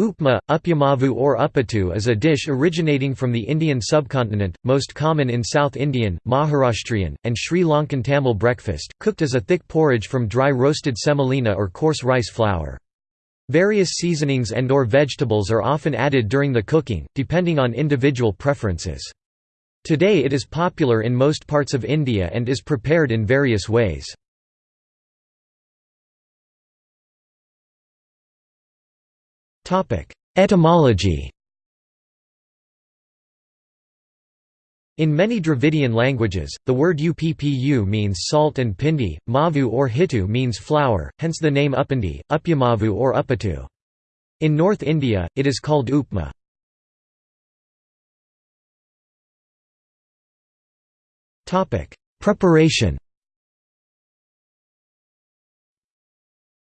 Upma, upyamavu or uppattu is a dish originating from the Indian subcontinent, most common in South Indian, Maharashtrian, and Sri Lankan Tamil breakfast, cooked as a thick porridge from dry roasted semolina or coarse rice flour. Various seasonings and or vegetables are often added during the cooking, depending on individual preferences. Today it is popular in most parts of India and is prepared in various ways. Etymology In many Dravidian languages, the word uppu means salt and pindi, mavu or hitu means flour, hence the name uppandi, upyamavu or upatu. In North India, it is called upma. Preparation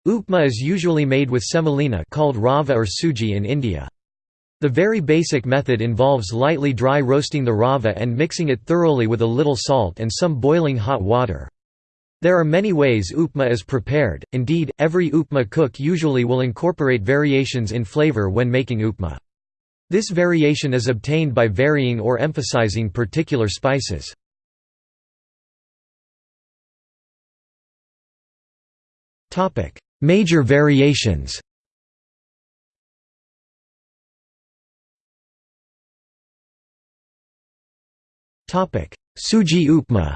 Upma is usually made with semolina called rava or suji in India. The very basic method involves lightly dry roasting the rava and mixing it thoroughly with a little salt and some boiling hot water. There are many ways upma is prepared, indeed, every upma cook usually will incorporate variations in flavor when making upma. This variation is obtained by varying or emphasizing particular spices. Major variations Suji upma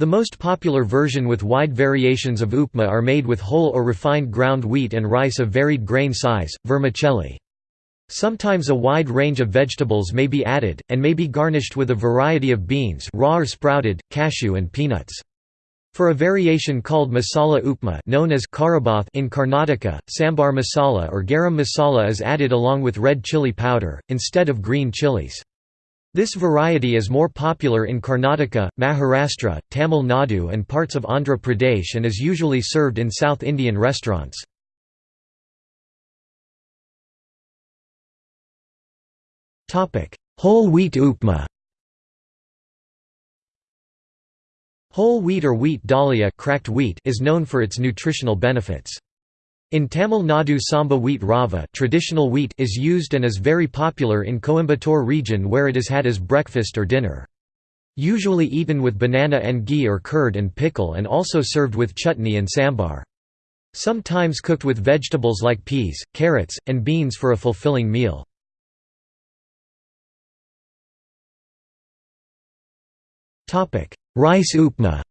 The most popular version with wide variations of upma are made with whole or refined ground wheat and rice of varied grain size, vermicelli. Sometimes a wide range of vegetables may be added, and may be garnished with a variety of beans raw or sprouted, cashew and peanuts. For a variation called masala upma known as karabath in Karnataka, sambar masala or garam masala is added along with red chili powder, instead of green chilies. This variety is more popular in Karnataka, Maharashtra, Tamil Nadu and parts of Andhra Pradesh and is usually served in South Indian restaurants. Whole wheat upma Whole wheat or wheat dalia cracked wheat is known for its nutritional benefits. In Tamil Nadu samba wheat rava traditional wheat is used and is very popular in Coimbatore region where it is had as breakfast or dinner. Usually eaten with banana and ghee or curd and pickle and also served with chutney and sambar. Sometimes cooked with vegetables like peas, carrots, and beans for a fulfilling meal. Rice upma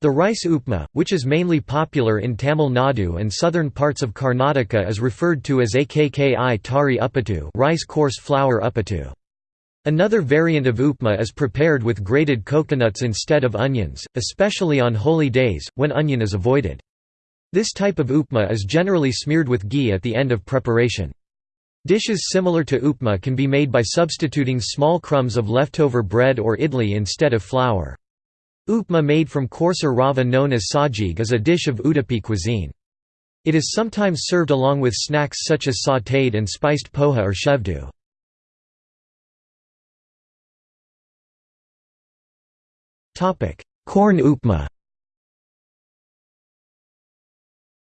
The rice upma, which is mainly popular in Tamil Nadu and southern parts of Karnataka is referred to as akki tari uppattu rice coarse flour uppattu. Another variant of upma is prepared with grated coconuts instead of onions, especially on holy days, when onion is avoided. This type of upma is generally smeared with ghee at the end of preparation. Dishes similar to upma can be made by substituting small crumbs of leftover bread or idli instead of flour. Upma made from coarser rava known as sajig is a dish of Udupi cuisine. It is sometimes served along with snacks such as sautéed and spiced poha or shevdu. Corn upma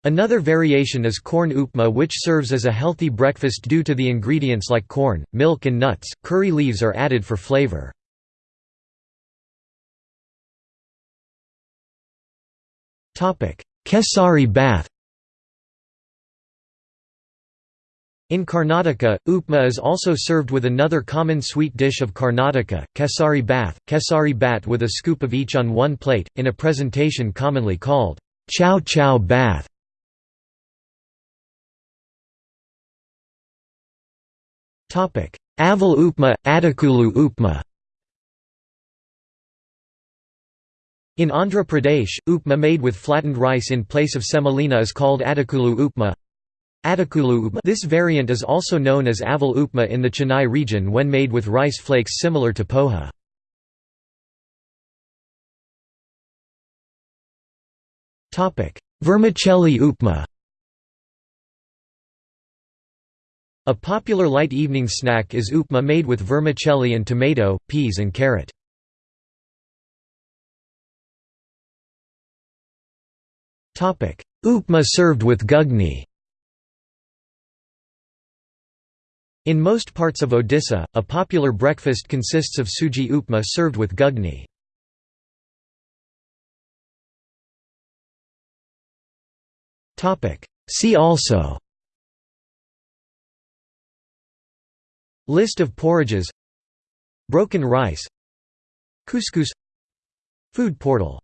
Another variation is corn upma which serves as a healthy breakfast due to the ingredients like corn, milk and nuts, curry leaves are added for flavor. Kesari bath In Karnataka, upma is also served with another common sweet dish of Karnataka, kesari bath, kesari bat with a scoop of each on one plate, in a presentation commonly called chow chow bath. Aval upma, Adakulu upma In Andhra Pradesh, upma made with flattened rice in place of semolina is called Adakulu upma. Adakulu upma this variant is also known as aval upma in the Chennai region when made with rice flakes similar to poha. Vermicelli upma A popular light evening snack is upma made with vermicelli and tomato, peas and carrot. Upma served with gugni In most parts of Odisha, a popular breakfast consists of suji upma served with gugni. See also List of porridges. Broken rice. Couscous. Food portal